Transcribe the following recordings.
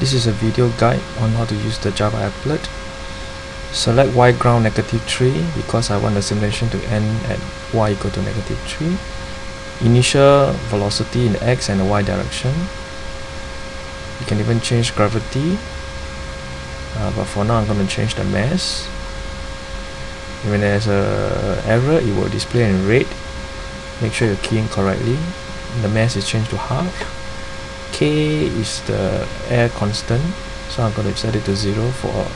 This is a video guide on how to use the Java applet. Select y ground negative 3 because I want the simulation to end at y equal to negative 3. Initial velocity in the x and the y direction. You can even change gravity. Uh, but for now I'm going to change the mass. When there's a error it will display in red. Make sure you're keying correctly. The mass is changed to half k is the air constant. So I'm going to set it to 0 for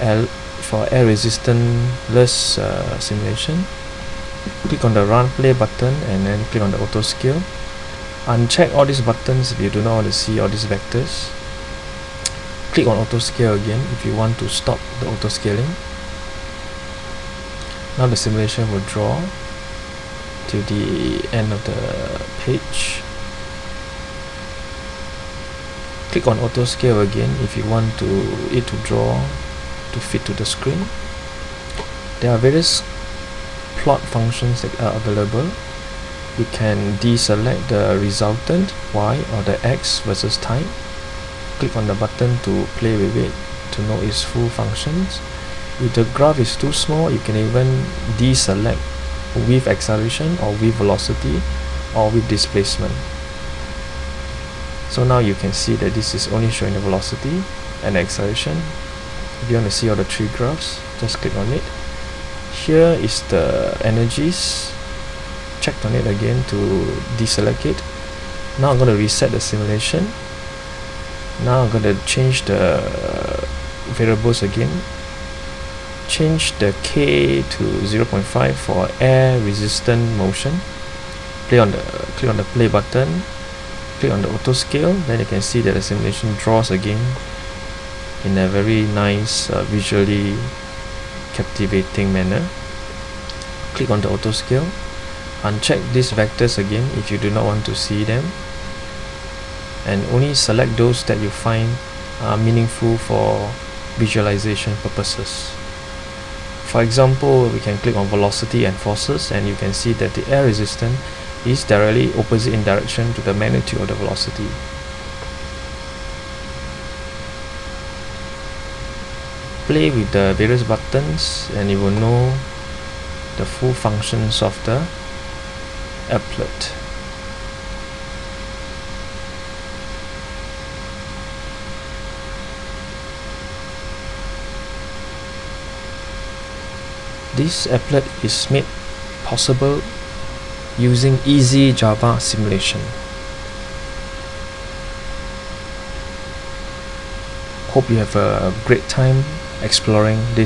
L for air resistanceless uh, simulation. Click on the run play button and then click on the auto scale. Uncheck all these buttons if you do not want to see all these vectors. Click on auto scale again if you want to stop the auto scaling. Now the simulation will draw to the end of the page click on auto scale again if you want to it to draw to fit to the screen. There are various plot functions that are available. You can deselect the resultant y or the x versus time. Click on the button to play with it to know its full functions. If the graph is too small you can even deselect with acceleration or with velocity or with displacement so now you can see that this is only showing the velocity and the acceleration. If you want to see all the three graphs just click on it. Here is the energies. Checked on it again to deselect it. Now I'm going to reset the simulation. Now I'm going to change the variables again. Change the K to 0.5 for air resistant motion. Play on the click on the play button click on the auto scale then you can see that the simulation draws again in a very nice uh, visually captivating manner. Click on the auto scale. Uncheck these vectors again if you do not want to see them. And only select those that you find meaningful for visualization purposes. For example we can click on velocity and forces and you can see that the air resistance is directly opposite in direction to the magnitude of the velocity. Play with the various buttons and you will know the full functions of the applet. This applet is made possible using easy Java simulation. Hope you have a great time exploring this